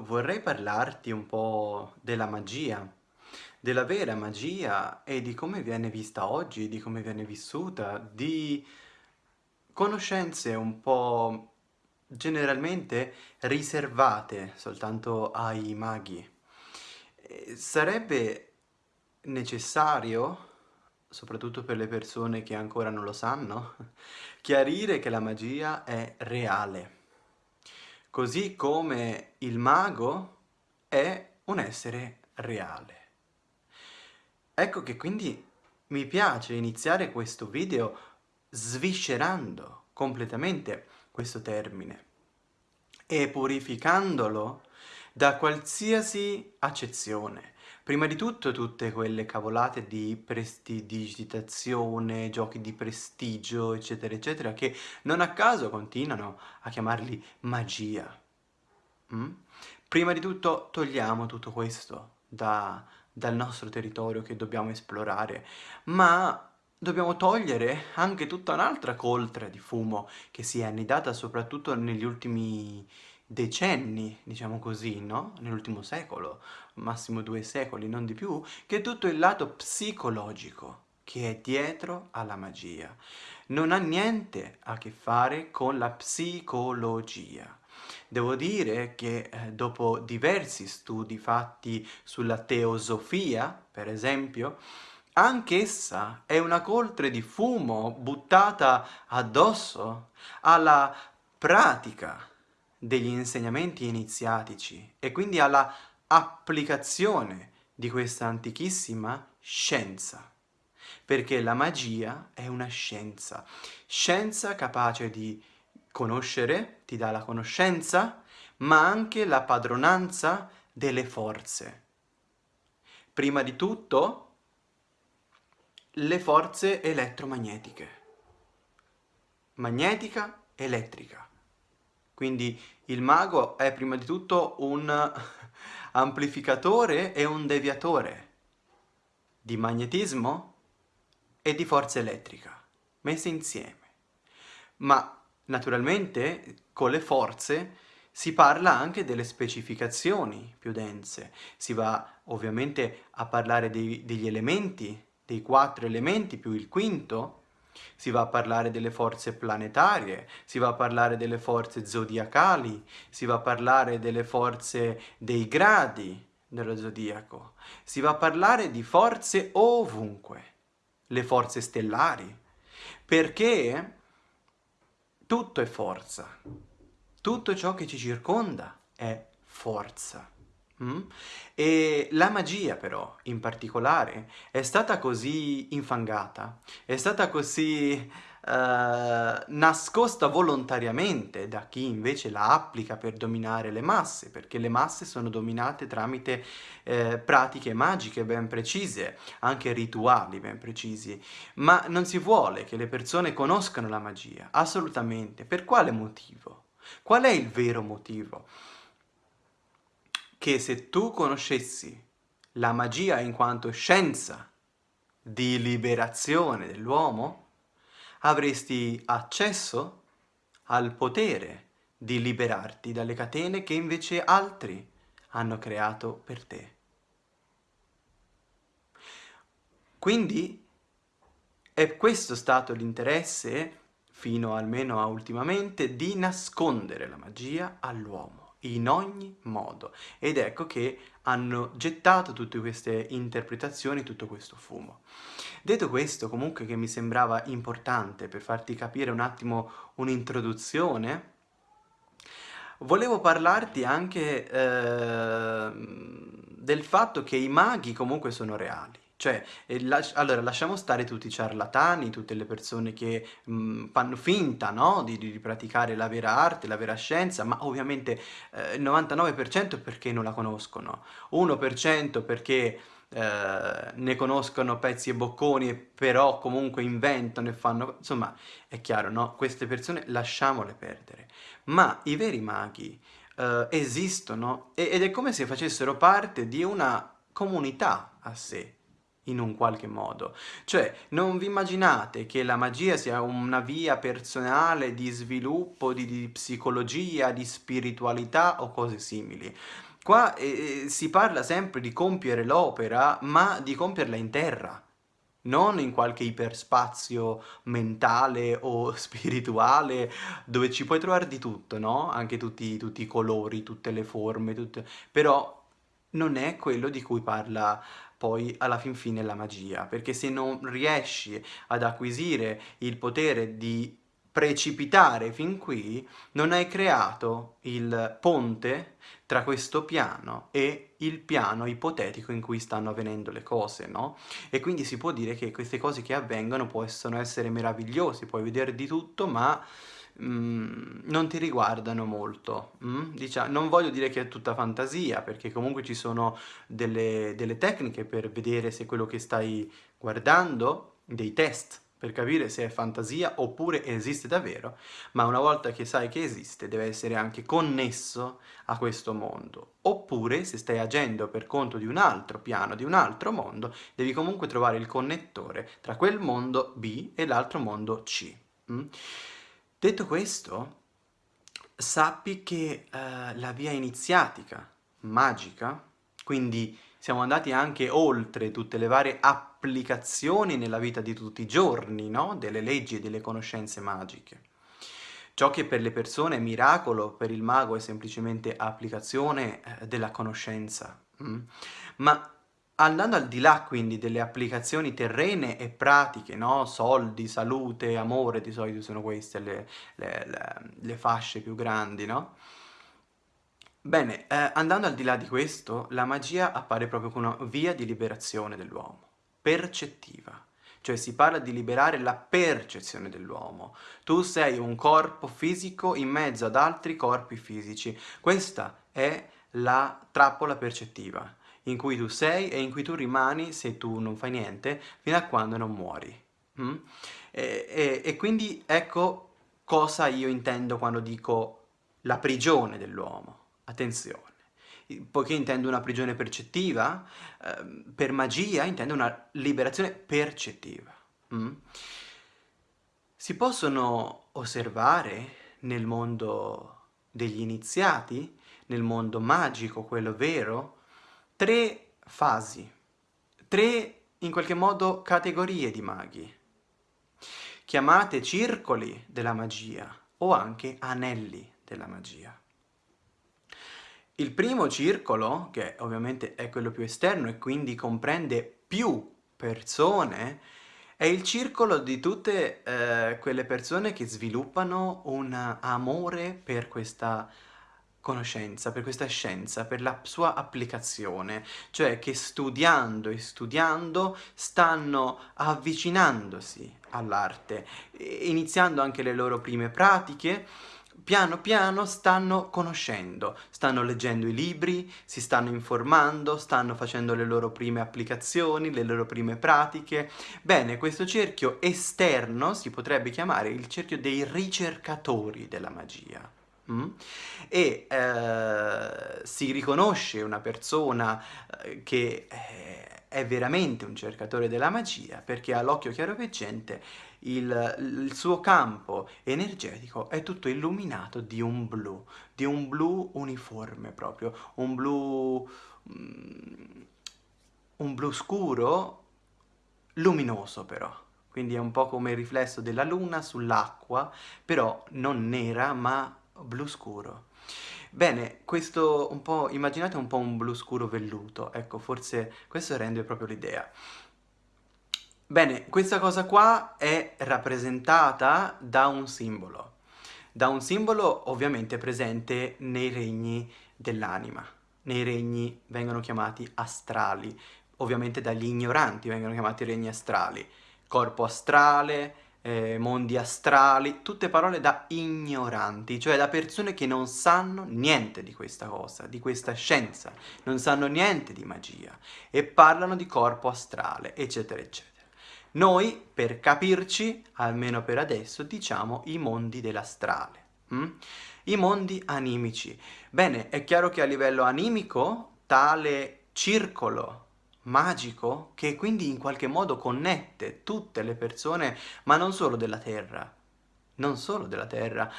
vorrei parlarti un po' della magia, della vera magia e di come viene vista oggi, di come viene vissuta, di conoscenze un po' generalmente riservate soltanto ai maghi. Sarebbe necessario, soprattutto per le persone che ancora non lo sanno, chiarire che la magia è reale così come il mago è un essere reale. Ecco che quindi mi piace iniziare questo video sviscerando completamente questo termine e purificandolo da qualsiasi accezione. Prima di tutto tutte quelle cavolate di prestidigitazione, giochi di prestigio, eccetera, eccetera, che non a caso continuano a chiamarli magia. Mm? Prima di tutto togliamo tutto questo da, dal nostro territorio che dobbiamo esplorare, ma dobbiamo togliere anche tutta un'altra coltre di fumo che si è annidata soprattutto negli ultimi decenni, diciamo così, no? Nell'ultimo secolo, massimo due secoli, non di più, che tutto il lato psicologico che è dietro alla magia. Non ha niente a che fare con la psicologia. Devo dire che eh, dopo diversi studi fatti sulla teosofia, per esempio, anch'essa è una coltre di fumo buttata addosso alla pratica degli insegnamenti iniziatici e quindi alla applicazione di questa antichissima scienza. Perché la magia è una scienza, scienza capace di conoscere, ti dà la conoscenza, ma anche la padronanza delle forze. Prima di tutto, le forze elettromagnetiche. Magnetica, elettrica. Quindi il mago è prima di tutto un amplificatore e un deviatore di magnetismo e di forza elettrica, messe insieme. Ma naturalmente con le forze si parla anche delle specificazioni più dense, si va ovviamente a parlare dei, degli elementi, dei quattro elementi più il quinto, si va a parlare delle forze planetarie, si va a parlare delle forze zodiacali, si va a parlare delle forze dei gradi dello zodiaco, si va a parlare di forze ovunque, le forze stellari, perché tutto è forza, tutto ciò che ci circonda è forza. Mm? E la magia però, in particolare, è stata così infangata, è stata così Uh, nascosta volontariamente da chi invece la applica per dominare le masse, perché le masse sono dominate tramite eh, pratiche magiche ben precise, anche rituali ben precisi, ma non si vuole che le persone conoscano la magia, assolutamente. Per quale motivo? Qual è il vero motivo? Che se tu conoscessi la magia in quanto scienza di liberazione dell'uomo, avresti accesso al potere di liberarti dalle catene che invece altri hanno creato per te. Quindi è questo stato l'interesse, fino almeno a ultimamente, di nascondere la magia all'uomo in ogni modo. Ed ecco che hanno gettato tutte queste interpretazioni, tutto questo fumo. Detto questo, comunque che mi sembrava importante per farti capire un attimo un'introduzione, volevo parlarti anche eh, del fatto che i maghi comunque sono reali. Cioè, eh, las allora lasciamo stare tutti i ciarlatani, tutte le persone che mh, mm, fanno finta, no? Di, di, praticare la vera arte, la vera scienza, ma ovviamente eh, il 99% perché non la conoscono, 1% perché eh, ne conoscono pezzi e bocconi, però comunque inventano e fanno... Insomma, è chiaro, no? Queste persone lasciamole perdere. Ma i veri maghi eh, esistono ed è come se facessero parte di una comunità a sé in un qualche modo. Cioè, non vi immaginate che la magia sia una via personale di sviluppo, di, di psicologia, di spiritualità o cose simili. Qua eh, si parla sempre di compiere l'opera, ma di compierla in terra non in qualche iperspazio mentale o spirituale dove ci puoi trovare di tutto, no? Anche tutti, tutti i colori, tutte le forme, tutte... però non è quello di cui parla poi alla fin fine la magia, perché se non riesci ad acquisire il potere di precipitare fin qui, non hai creato il ponte tra questo piano e il piano ipotetico in cui stanno avvenendo le cose, no? E quindi si può dire che queste cose che avvengono possono essere meravigliose, puoi vedere di tutto, ma mm, non ti riguardano molto. Mm? Diciamo, non voglio dire che è tutta fantasia, perché comunque ci sono delle, delle tecniche per vedere se quello che stai guardando, dei test, per capire se è fantasia oppure esiste davvero, ma una volta che sai che esiste deve essere anche connesso a questo mondo. Oppure se stai agendo per conto di un altro piano, di un altro mondo, devi comunque trovare il connettore tra quel mondo B e l'altro mondo C. Mm? Detto questo, sappi che uh, la via iniziatica, magica, quindi siamo andati anche oltre tutte le varie applicazioni nella vita di tutti i giorni, no? Delle leggi e delle conoscenze magiche. Ciò che per le persone è miracolo, per il mago è semplicemente applicazione eh, della conoscenza. Mm? Ma andando al di là quindi delle applicazioni terrene e pratiche, no? Soldi, salute, amore, di solito sono queste le, le, le, le fasce più grandi, no? Bene, eh, andando al di là di questo, la magia appare proprio come una via di liberazione dell'uomo, percettiva. Cioè si parla di liberare la percezione dell'uomo. Tu sei un corpo fisico in mezzo ad altri corpi fisici. Questa è la trappola percettiva, in cui tu sei e in cui tu rimani, se tu non fai niente, fino a quando non muori. Mm? E, e, e quindi ecco cosa io intendo quando dico la prigione dell'uomo. Attenzione, poiché intendo una prigione percettiva, eh, per magia intendo una liberazione percettiva. Mm? Si possono osservare nel mondo degli iniziati, nel mondo magico, quello vero, tre fasi, tre in qualche modo categorie di maghi, chiamate circoli della magia o anche anelli della magia. Il primo circolo, che ovviamente è quello più esterno e quindi comprende più persone, è il circolo di tutte eh, quelle persone che sviluppano un amore per questa conoscenza, per questa scienza, per la sua applicazione, cioè che studiando e studiando stanno avvicinandosi all'arte, iniziando anche le loro prime pratiche, piano piano stanno conoscendo, stanno leggendo i libri, si stanno informando, stanno facendo le loro prime applicazioni, le loro prime pratiche. Bene, questo cerchio esterno si potrebbe chiamare il cerchio dei ricercatori della magia. Mm? E eh, si riconosce una persona eh, che eh, è veramente un cercatore della magia perché all'occhio chiaroveggente il, il, suo campo energetico è tutto illuminato di un blu, di un blu uniforme proprio, un blu, mm, un blu scuro, luminoso però. Quindi è un po' come il riflesso della luna sull'acqua, però non nera ma blu scuro. Bene, questo un po', immaginate un po' un blu scuro velluto, ecco, forse questo rende proprio l'idea. Bene, questa cosa qua è rappresentata da un simbolo, da un simbolo ovviamente presente nei regni dell'anima, nei regni vengono chiamati astrali, ovviamente dagli ignoranti vengono chiamati regni astrali, corpo astrale, eh, mondi astrali, tutte parole da ignoranti, cioè da persone che non sanno niente di questa cosa, di questa scienza, non sanno niente di magia e parlano di corpo astrale, eccetera, eccetera. Noi, per capirci, almeno per adesso, diciamo i mondi dell'astrale. Mm? I mondi animici. Bene, è chiaro che a livello animico tale circolo magico che quindi in qualche modo connette tutte le persone, ma non solo della Terra, non solo della Terra,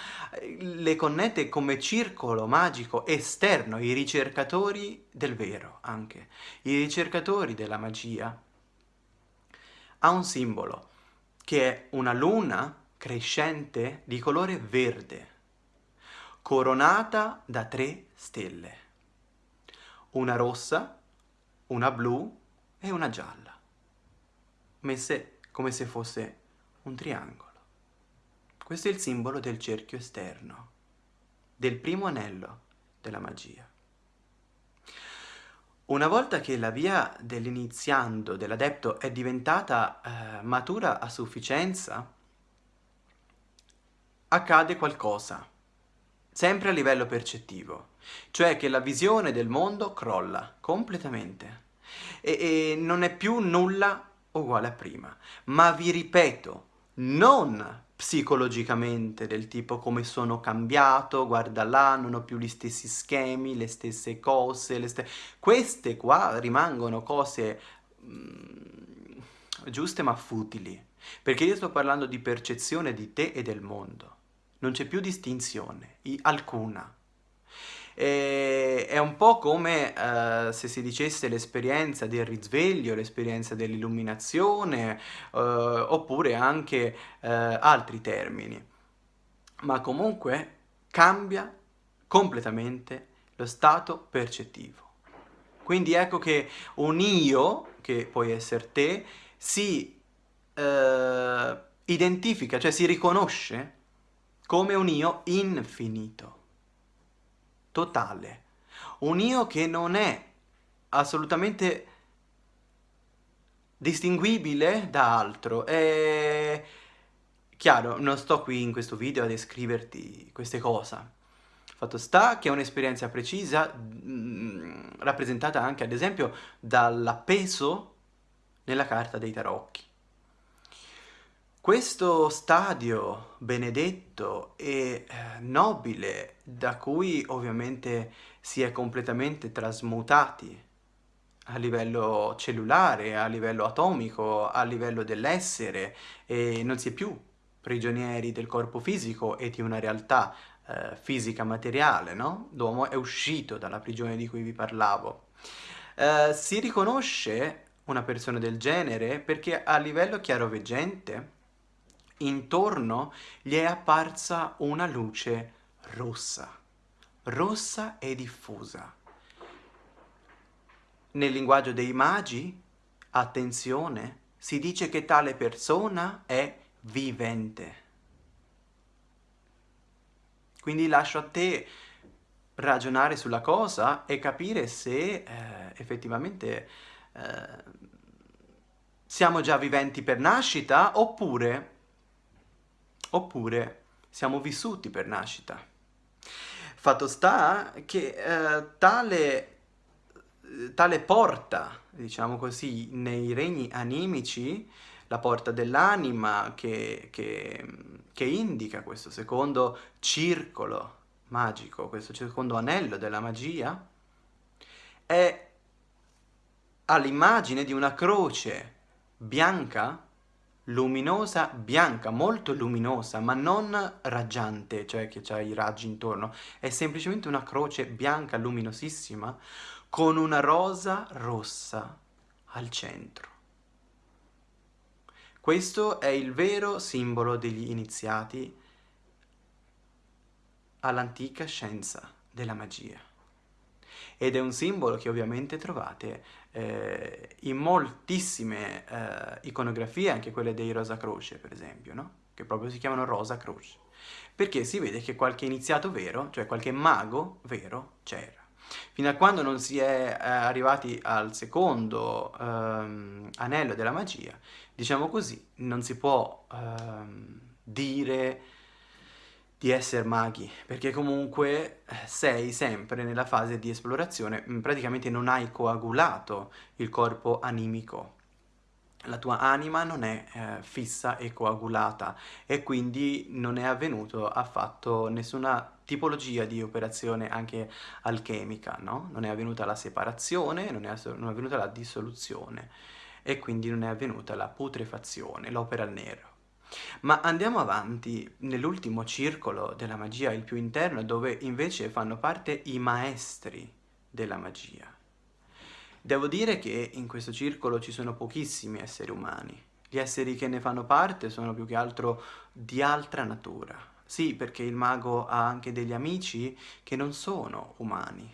le connette come circolo magico esterno, i ricercatori del vero anche, i ricercatori della magia. Ha un simbolo che è una luna crescente di colore verde, coronata da tre stelle, una rossa, una blu e una gialla, messe come se fosse un triangolo. Questo è il simbolo del cerchio esterno, del primo anello della magia. Una volta che la via dell'iniziando, dell'adepto, è diventata eh, matura a sufficienza, accade qualcosa, sempre a livello percettivo, cioè che la visione del mondo crolla completamente e, e non è più nulla uguale a prima. Ma vi ripeto, non psicologicamente, del tipo come sono cambiato, guarda là, non ho più gli stessi schemi, le stesse cose, le st queste qua rimangono cose mm, giuste ma futili, perché io sto parlando di percezione di te e del mondo, non c'è più distinzione, alcuna. E è un po' come uh, se si dicesse l'esperienza del risveglio, l'esperienza dell'illuminazione, uh, oppure anche uh, altri termini. Ma comunque cambia completamente lo stato percettivo. Quindi ecco che un io, che puoi essere te, si identifica, cioè si riconosce come un io infinito totale. Un io che non è assolutamente distinguibile da altro. È chiaro, non sto qui in questo video a descriverti queste cose. Fatto sta che è un'esperienza precisa, mh, mm, rappresentata anche ad esempio dall'appeso nella carta dei tarocchi. Questo stadio benedetto e eh, nobile, da cui ovviamente si è completamente trasmutati a livello cellulare, a livello atomico, a livello dell'essere e non si è più prigionieri del corpo fisico e di una realtà eh, fisica materiale, no? L'uomo è uscito dalla prigione di cui vi parlavo. Eh, si riconosce una persona del genere perché a livello chiaroveggente intorno gli è apparsa una luce rossa, rossa e diffusa. Nel linguaggio dei magi, attenzione, si dice che tale persona è vivente. Quindi lascio a te ragionare sulla cosa e capire se eh, effettivamente eh, siamo già viventi per nascita oppure oppure siamo vissuti per nascita. Fatto sta che eh, tale, tale porta, diciamo così, nei regni animici, la porta dell'anima che, che, che indica questo secondo circolo magico, questo secondo anello della magia, è all'immagine di una croce bianca luminosa, bianca, molto luminosa, ma non raggiante, cioè che ha i raggi intorno, è semplicemente una croce bianca luminosissima con una rosa rossa al centro. Questo è il vero simbolo degli iniziati all'antica scienza della magia ed è un simbolo che ovviamente trovate eh, in moltissime eh, iconografie, anche quelle dei Rosa Croce per esempio, no? che proprio si chiamano Rosa Croce, perché si vede che qualche iniziato vero, cioè qualche mago vero, c'era. Fino a quando non si è eh, arrivati al secondo ehm, anello della magia, diciamo così, non si può ehm, dire di essere maghi, perché comunque eh, sei sempre nella fase di esplorazione, mm, praticamente non hai coagulato il corpo animico. la tua anima non è eh, fissa e coagulata e quindi non è avvenuto affatto nessuna tipologia di operazione anche alchemica, no? Non è avvenuta la separazione, non è, non è avvenuta la dissoluzione e quindi non è avvenuta la putrefazione, l'opera al nero. Ma andiamo avanti nell'ultimo circolo della magia, il più interno, dove invece fanno parte i maestri della magia. Devo dire che in questo circolo ci sono pochissimi esseri umani. Gli esseri che ne fanno parte sono più che altro di altra natura. Sì, perché il mago ha anche degli amici che non sono umani.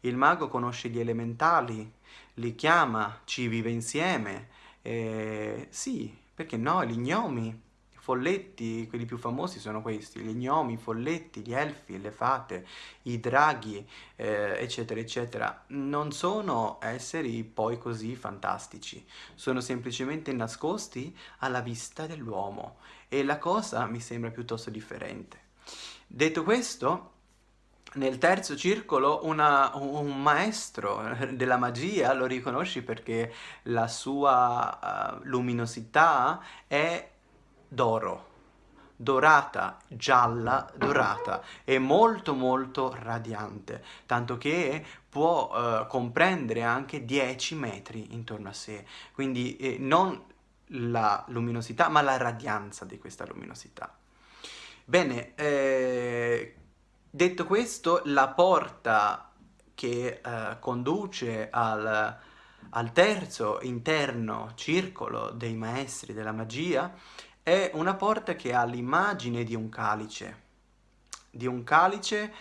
Il mago conosce gli elementali, li chiama, ci vive insieme. Eh, sì, perché no, gli gnomi folletti, quelli più famosi sono questi, gli gnomi, i folletti, gli elfi, le fate, i draghi, eh, eccetera, eccetera. Non sono esseri poi così fantastici, sono semplicemente nascosti alla vista dell'uomo e la cosa mi sembra piuttosto differente. Detto questo, nel terzo circolo una, un maestro della magia lo riconosci perché la sua uh, luminosità è d'oro, dorata, gialla, dorata, è molto molto radiante, tanto che può eh, comprendere anche 10 metri intorno a sé, quindi eh, non la luminosità ma la radianza di questa luminosità. Bene, eh, detto questo, la porta che eh, conduce al, al terzo interno circolo dei maestri della magia è una porta che ha l'immagine di un calice, di un calice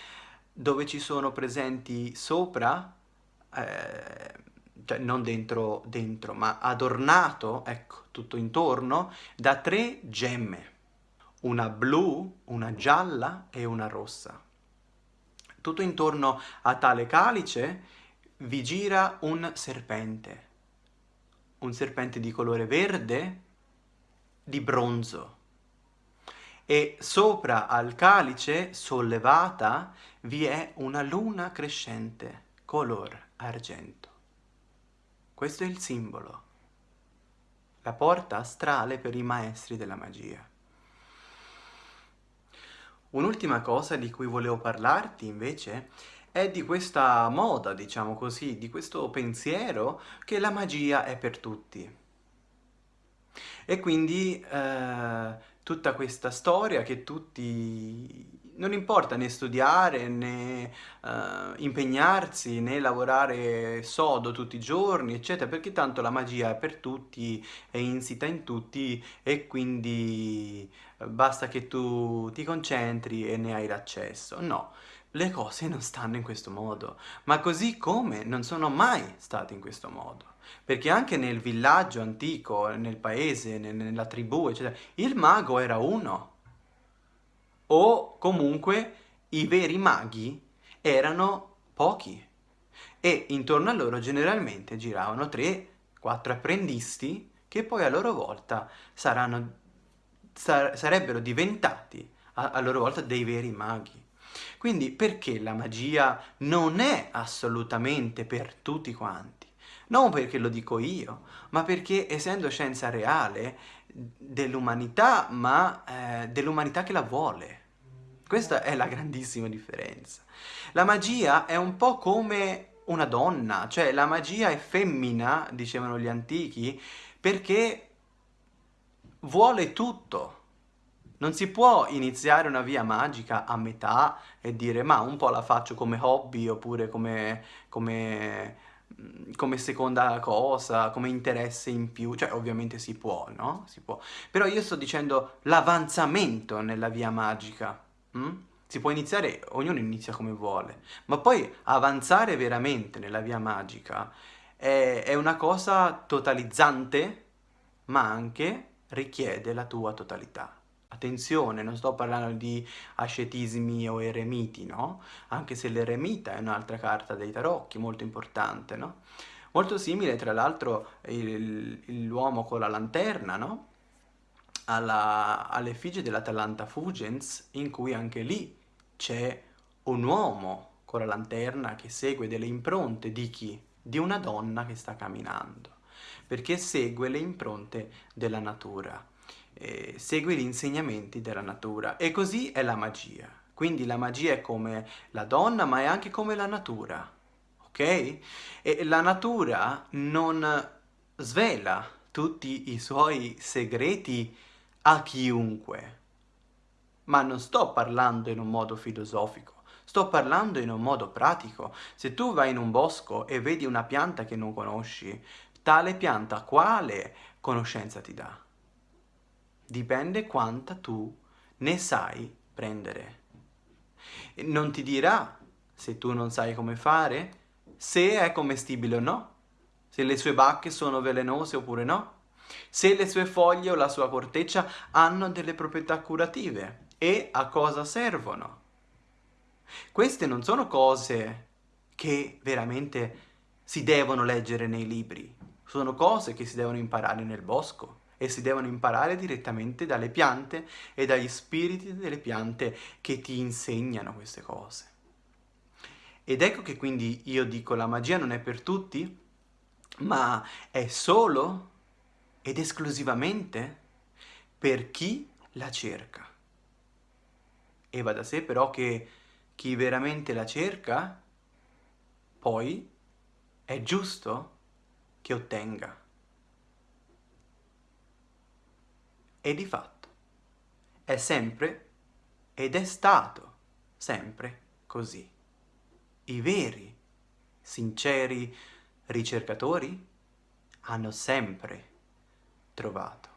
dove ci sono presenti sopra, eh, cioè non dentro, dentro, ma adornato, ecco, tutto intorno, da tre gemme, una blu, una gialla e una rossa. Tutto intorno a tale calice vi gira un serpente, un serpente di colore verde, di bronzo e sopra al calice sollevata vi è una luna crescente color argento. Questo è il simbolo, la porta astrale per i maestri della magia. Un'ultima cosa di cui volevo parlarti invece è di questa moda, diciamo così, di questo pensiero che la magia è per tutti. E quindi eh, tutta questa storia che tutti... Non importa né studiare, né uh, impegnarsi, né lavorare sodo tutti i giorni, eccetera, perché tanto la magia è per tutti, è insita in tutti e quindi basta che tu ti concentri e ne hai l'accesso. No, le cose non stanno in questo modo, ma così come non sono mai state in questo modo. Perché anche nel villaggio antico, nel paese, nella tribù, eccetera, il mago era uno. O comunque i veri maghi erano pochi. E intorno a loro generalmente giravano tre, quattro apprendisti che poi a loro volta saranno, sar sarebbero diventati a loro volta dei veri maghi. Quindi perché la magia non è assolutamente per tutti quanti? Non perché lo dico io, ma perché essendo scienza reale dell'umanità, ma eh, dell'umanità che la vuole. Questa è la grandissima differenza. La magia è un po' come una donna, cioè la magia è femmina, dicevano gli antichi, perché vuole tutto. Non si può iniziare una via magica a metà e dire ma un po' la faccio come hobby oppure come, come, come seconda cosa, come interesse in più, cioè ovviamente si può, no? Si può. Però io sto dicendo l'avanzamento nella via magica. Hm? Si può iniziare, ognuno inizia come vuole, ma poi avanzare veramente nella via magica è, è una cosa totalizzante, ma anche richiede la tua totalità. Attenzione, non sto parlando di ascetismi o eremiti, no? Anche se l'eremita è un'altra carta dei tarocchi, molto importante, no? Molto simile, tra l'altro, l'uomo con la lanterna, no? all'effigie dell'Atalanta Fugens, in cui anche lì c'è un uomo con la lanterna che segue delle impronte di chi? Di una donna che sta camminando. perché segue le impronte della natura, eh, segue gli insegnamenti della natura e così è la magia. Quindi la magia è come la donna ma è anche come la natura, ok? E la natura non svela tutti i suoi segreti a chiunque. Ma non sto parlando in un modo filosofico, sto parlando in un modo pratico. Se tu vai in un bosco e vedi una pianta che non conosci, tale pianta quale conoscenza ti dà? Dipende quanta tu ne sai prendere. Non ti dirà, se tu non sai come fare, se è commestibile o no, se le sue bacche sono velenose oppure no, se le sue foglie o la sua corteccia hanno delle proprietà curative e a cosa servono. Queste non sono cose che veramente si devono leggere nei libri, sono cose che si devono imparare nel bosco e si devono imparare direttamente dalle piante e dagli spiriti delle piante che ti insegnano queste cose. Ed ecco che quindi io dico la magia non è per tutti, ma è solo ed esclusivamente per chi la cerca. E va da sé però che chi veramente la cerca, poi è giusto che ottenga. E di fatto è sempre ed è stato sempre così. I veri, sinceri ricercatori hanno sempre trovato.